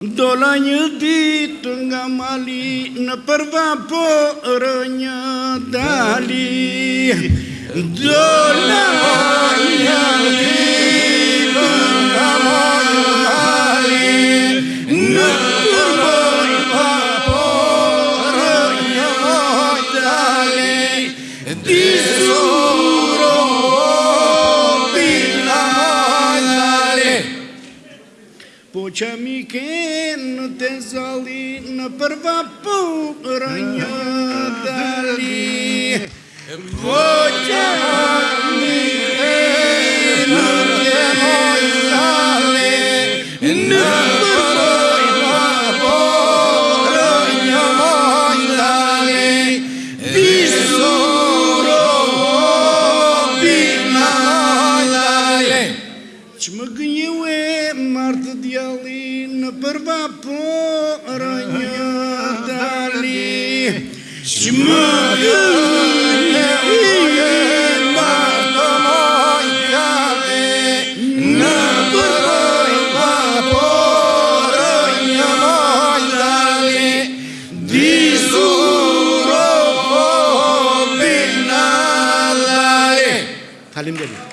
Dola një ditë nga mali në përva po rënjë dali. Dola një ditë nga mali dali në përva po rënjë dali. Disu Поча ми кен те зали на първа поръня дали. Поча ми кен те мой зали на që më gënjue martë djali në përva porë një dali. Që më gënjue martë moj djali në përva porë një moj dali. Disuro po binalari Talim.